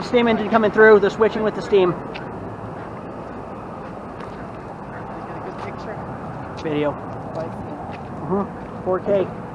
got steam engine coming through. They're switching with the steam. Video. Mm -hmm. 4K.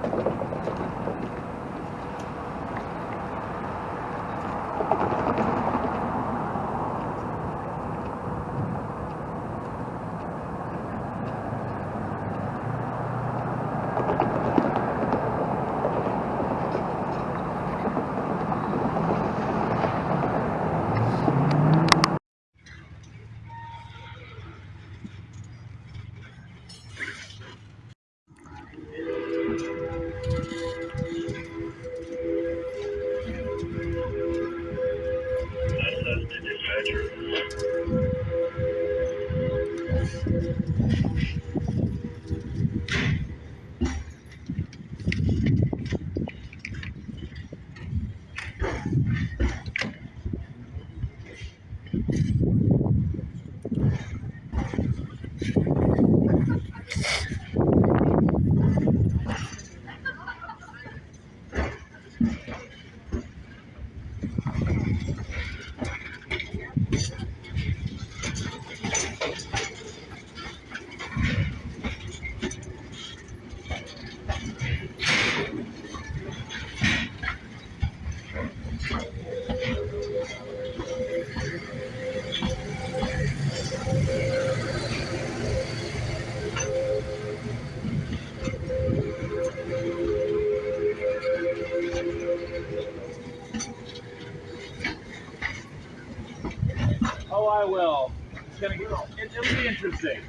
Interesting.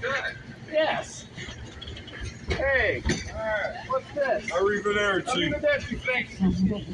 Good. Yes. Hey. All right. What's this? Arrivederci. Arrivederci. Thanks.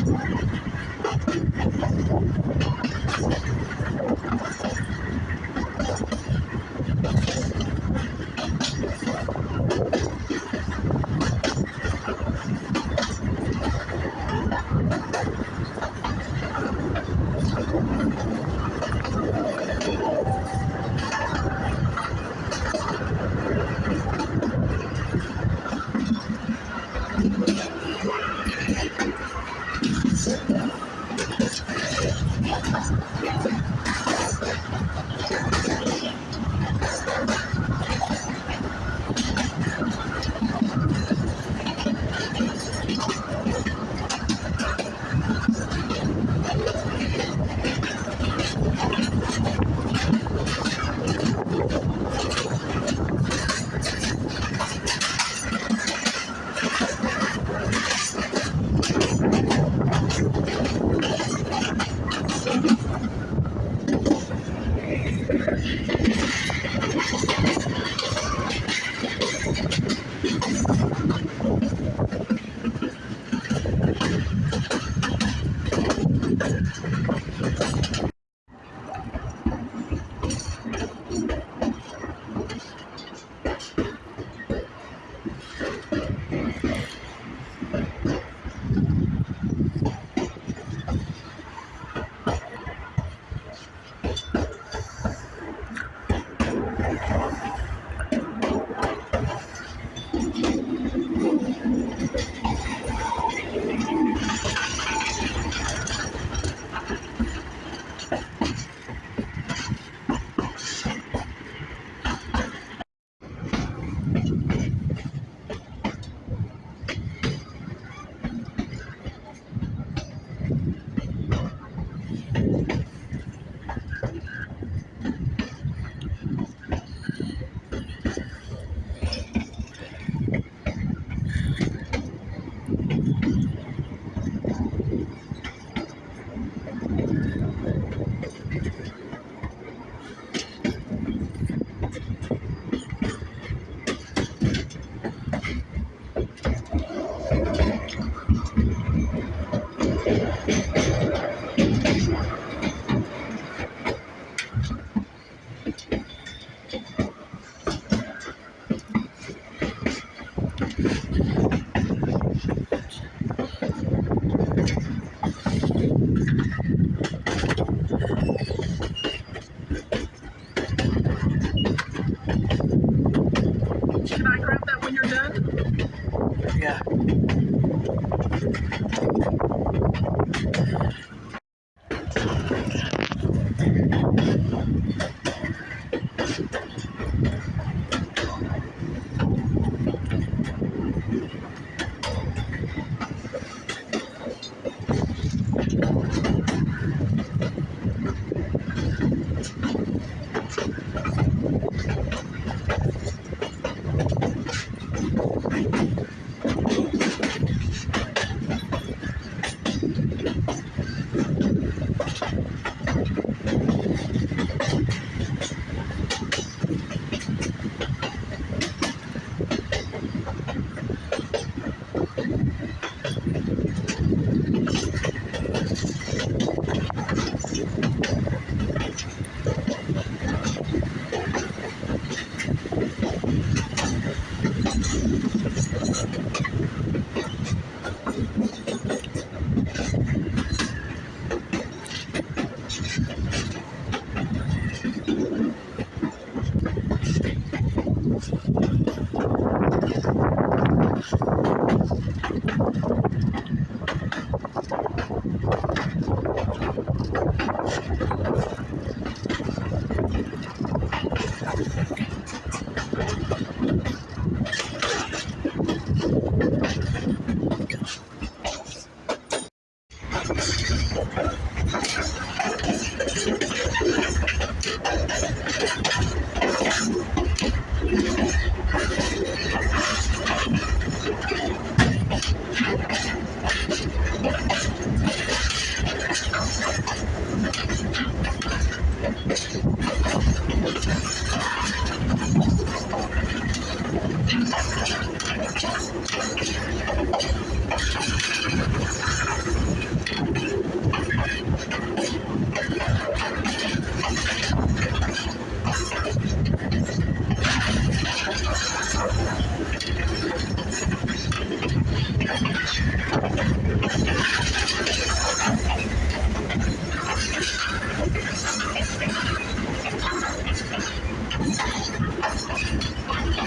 I'm sorry.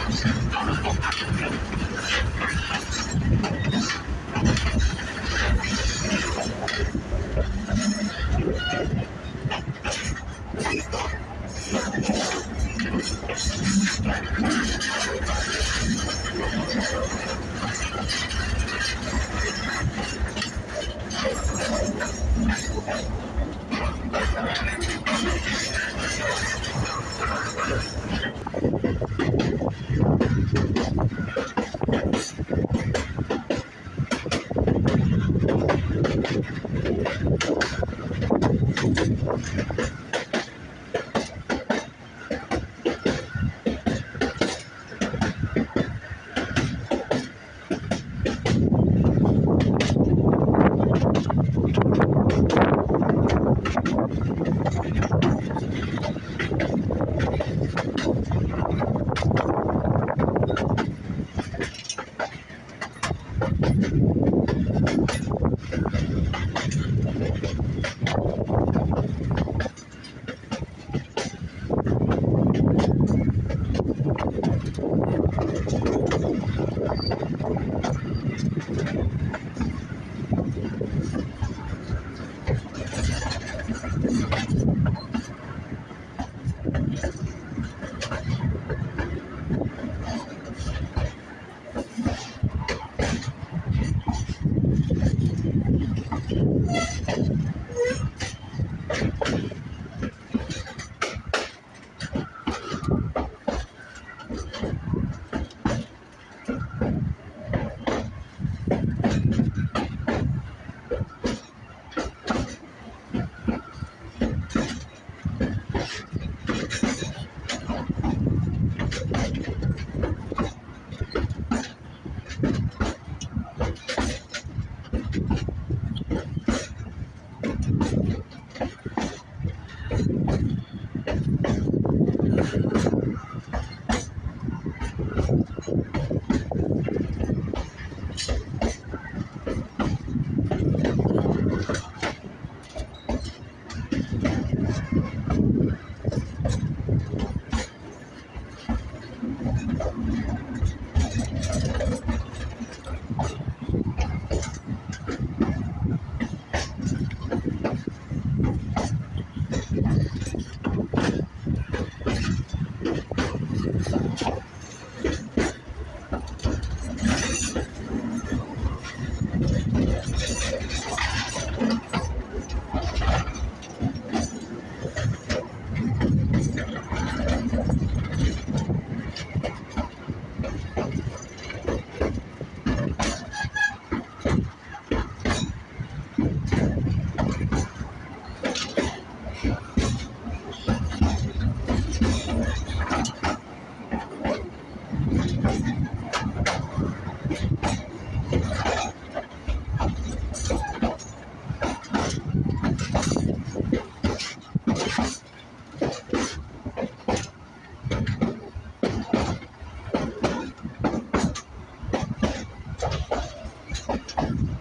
どうぞ。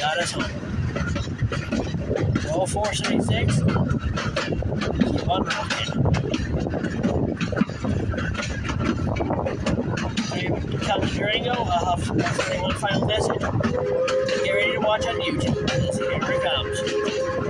got us home. Roll 476. Keep on rocking. Comes Durango, uh, I'll have one final message. Get ready to watch on YouTube. Here it comes.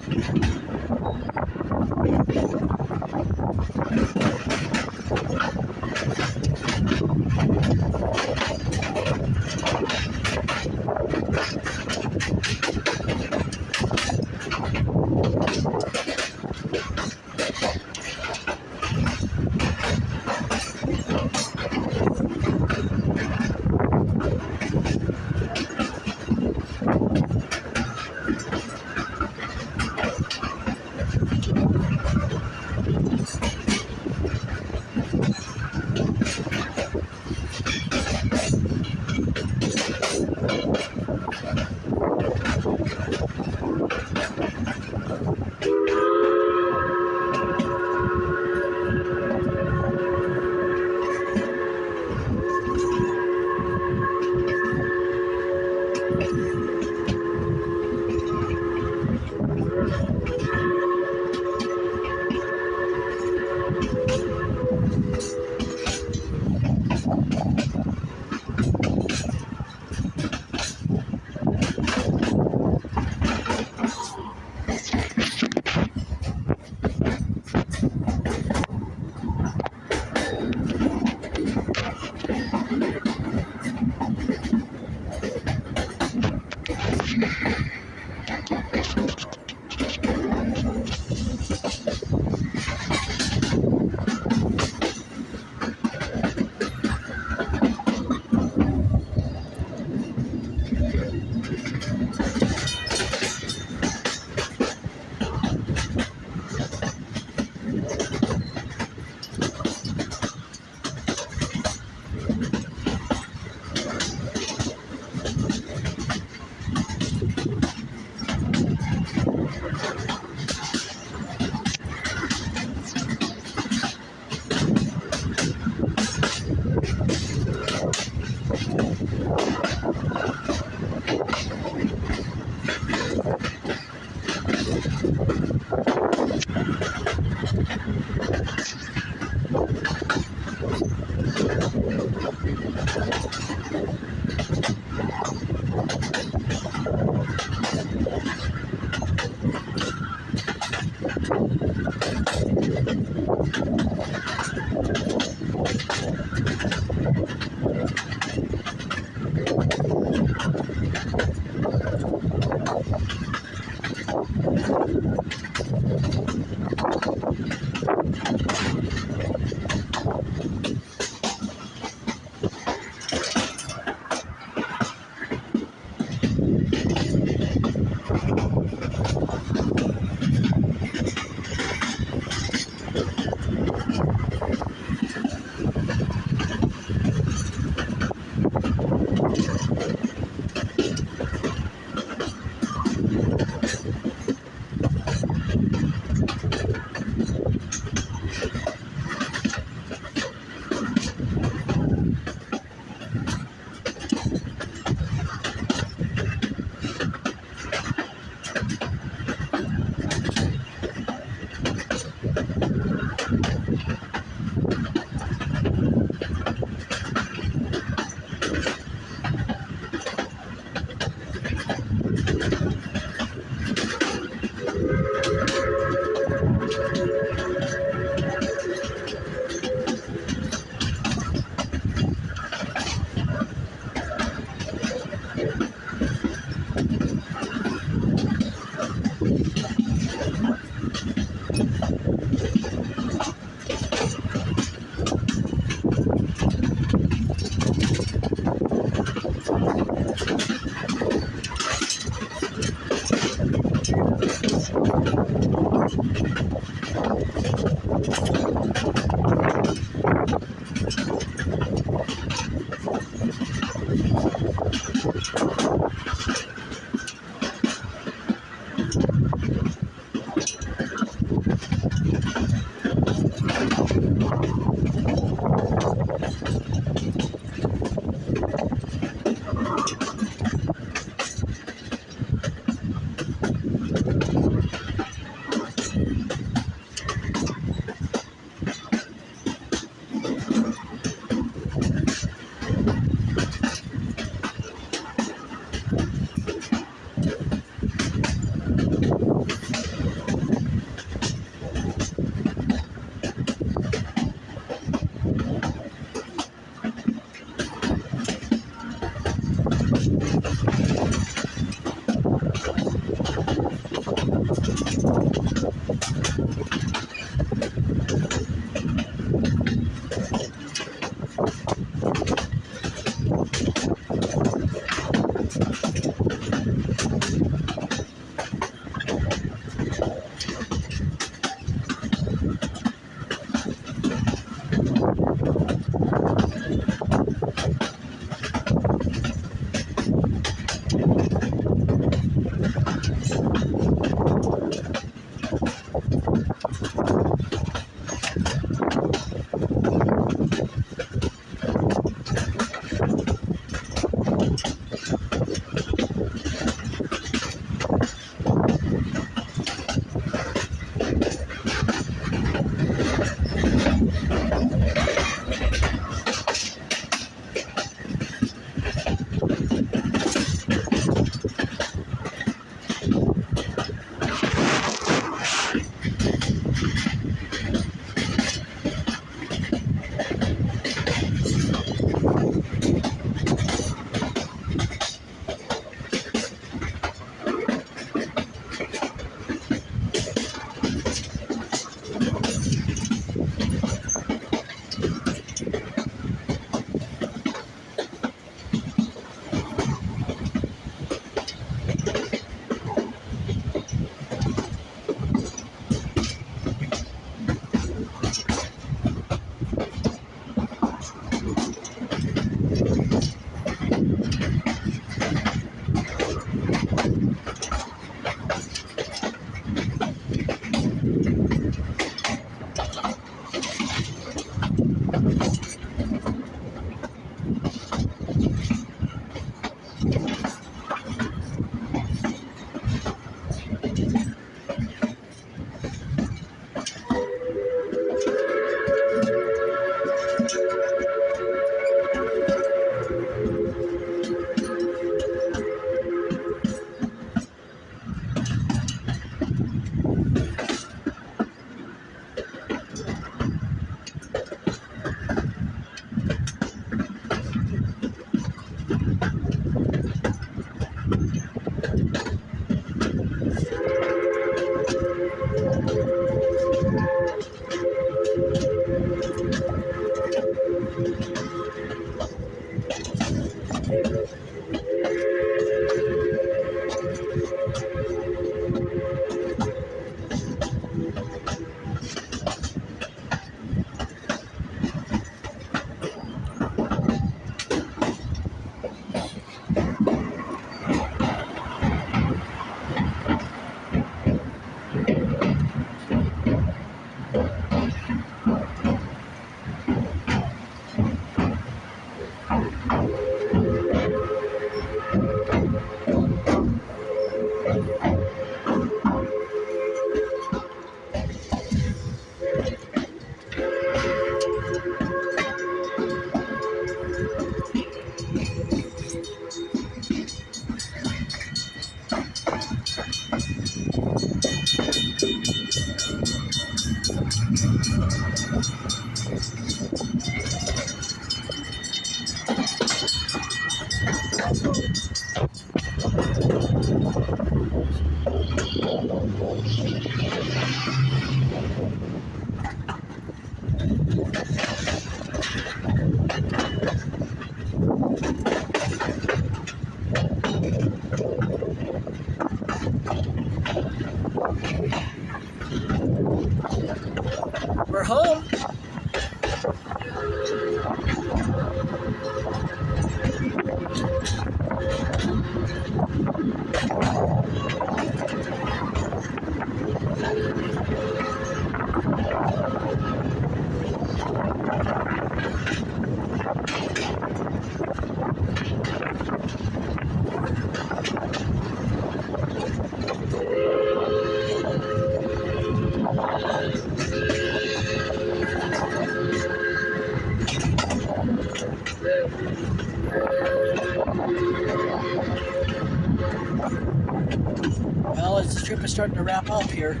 Starting to wrap up here,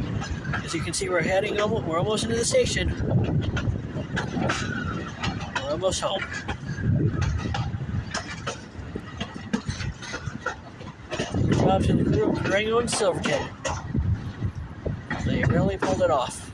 as you can see, we're heading almost, we're almost into the station. We're almost home. Good to the crew of Durango and Silverton. They really pulled it off.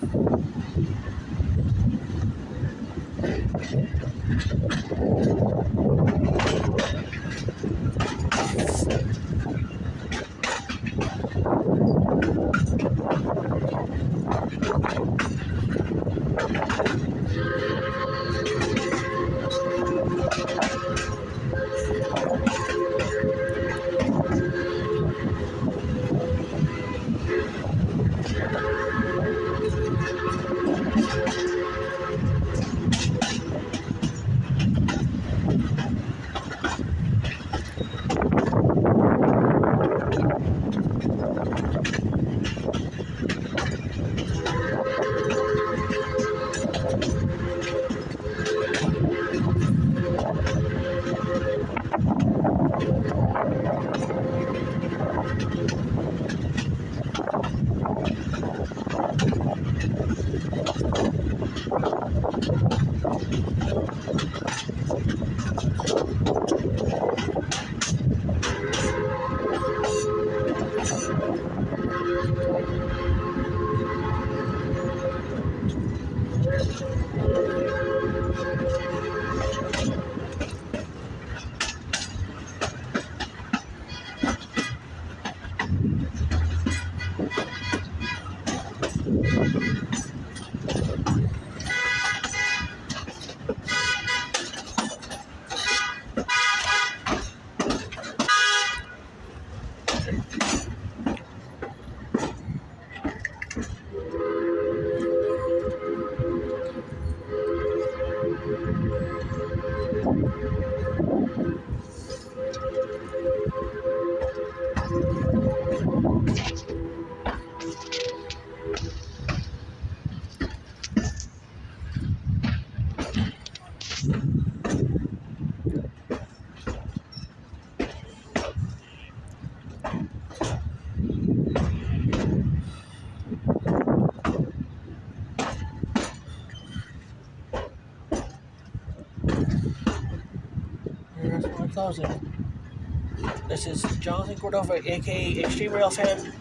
This is Jonathan Cordova, aka Extreme Rail Fan,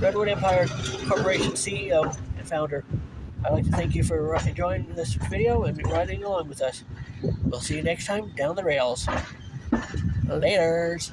Redwood Empire Corporation CEO and founder. I'd like to thank you for enjoying this video and riding along with us. We'll see you next time down the rails. Laters.